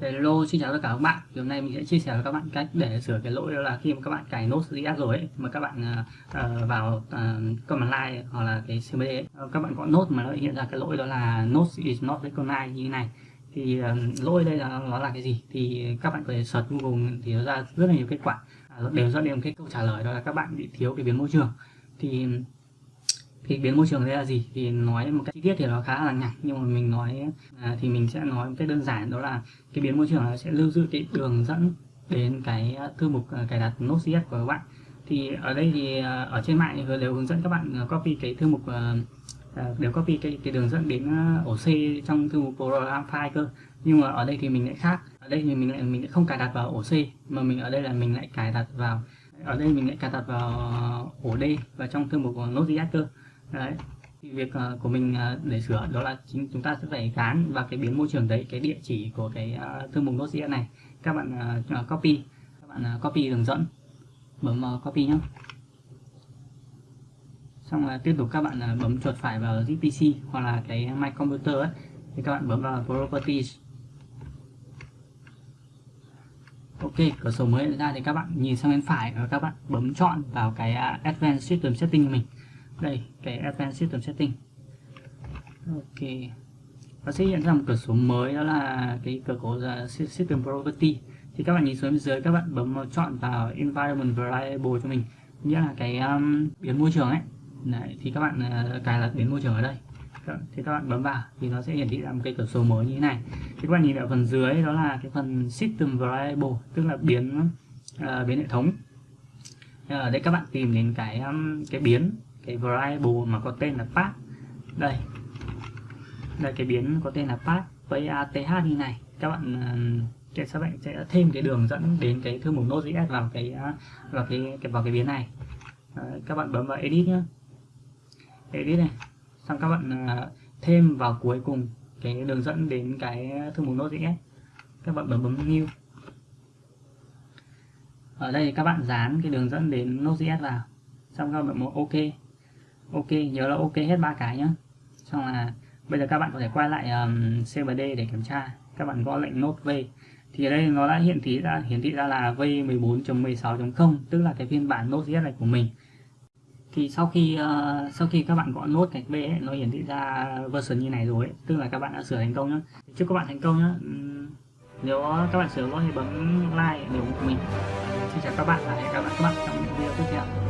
Hello, xin chào tất cả các bạn. Thì hôm nay mình sẽ chia sẻ với các bạn cách để sửa cái lỗi đó là khi mà các bạn cài Node.js rồi ấy, mà các bạn uh, vào uh, command line hoặc là cái CMD ấy, các bạn có node mà nó hiện ra cái lỗi đó là node is not recognized như thế này. Thì uh, lỗi đây là nó là cái gì? Thì các bạn có thể search Google thì nó ra rất là nhiều kết quả. Ờ, đều dẫn đến cái câu trả lời đó là các bạn bị thiếu cái biến môi trường. Thì thì biến môi trường đây là gì? Thì nói một cách chi tiết thì nó khá là nhặt nhưng mà mình nói à, thì mình sẽ nói một cách đơn giản đó là cái biến môi trường nó sẽ lưu giữ cái đường dẫn đến cái à, thư mục à, cài đặt Node.js của các bạn. Thì ở đây thì à, ở trên mạng thì đều hướng dẫn các bạn copy cái thư mục đều copy cái cái đường dẫn đến ổ C trong thư mục program file cơ nhưng mà ở đây thì mình lại khác. Ở đây thì mình lại mình lại không cài đặt vào ổ C mà mình ở đây là mình lại cài đặt vào ở đây mình lại cài đặt vào ổ D và trong thư mục của Node.js cơ. Đấy. Thì việc uh, của mình uh, để sửa đó là chính chúng ta sẽ phải gán vào cái biến môi trường đấy cái địa chỉ của cái uh, thư mục Node.js này. Các bạn uh, copy các bạn uh, copy đường dẫn bấm copy nhé xong là tiếp tục các bạn uh, bấm chuột phải vào gpc hoặc là cái My Computer ấy. Thì các bạn bấm vào Properties. Ok, cửa sổ mới ra thì các bạn nhìn sang bên phải và các bạn bấm chọn vào cái à, Advanced System Setting của mình. Đây cái Advanced System Setting. Ok. Nó sẽ hiện ra một cửa sổ mới đó là cái cửa sổ à, System Property. Thì các bạn nhìn xuống bên dưới các bạn bấm chọn vào Environment Variable cho mình. Nghĩa là cái um, biến môi trường ấy. Đấy, thì các bạn uh, cài đặt biến môi trường ở đây. Vâng, thì các bạn bấm vào thì nó sẽ hiển thị ra một cái cửa sổ mới như thế này. Thì các bạn nhìn ở phần dưới đó là cái phần System Variable tức là biến uh, biến hệ thống. Ở đây các bạn tìm đến cái um, cái biến cái variable mà có tên là path. Đây. Đây cái biến có tên là path path như này. Các bạn ờ, sẽ các bạn sẽ thêm cái đường dẫn đến cái thư mục node.js vào cái ờ, vào cái, cái vào cái biến này. Đấy, các bạn bấm vào edit nhé edit này xong các bạn à, thêm vào cuối cùng cái đường dẫn đến cái thư mục node.js các bạn bấm bấm new. Ở đây các bạn dán cái đường dẫn đến node.js vào. Xong các bạn bấm ok. Ok nhớ là ok hết ba cái nhá. Xong là bây giờ các bạn có thể quay lại um, cmd để kiểm tra. Các bạn gõ lệnh nốt v. Thì ở đây nó đã hiển thị ra hiển thị ra là v 14.16.0 tức là cái phiên bản Node.js này của mình thì sau khi uh, sau khi các bạn gõ nốt gạch v ấy, nó hiển thị ra version như này rồi ấy, tức là các bạn đã sửa thành công nhá chúc các bạn thành công nhá nếu các bạn sửa lỗi thì bấm like để ủng hộ mình xin chào các bạn và hẹn gặp lại các bạn trong những video tiếp theo.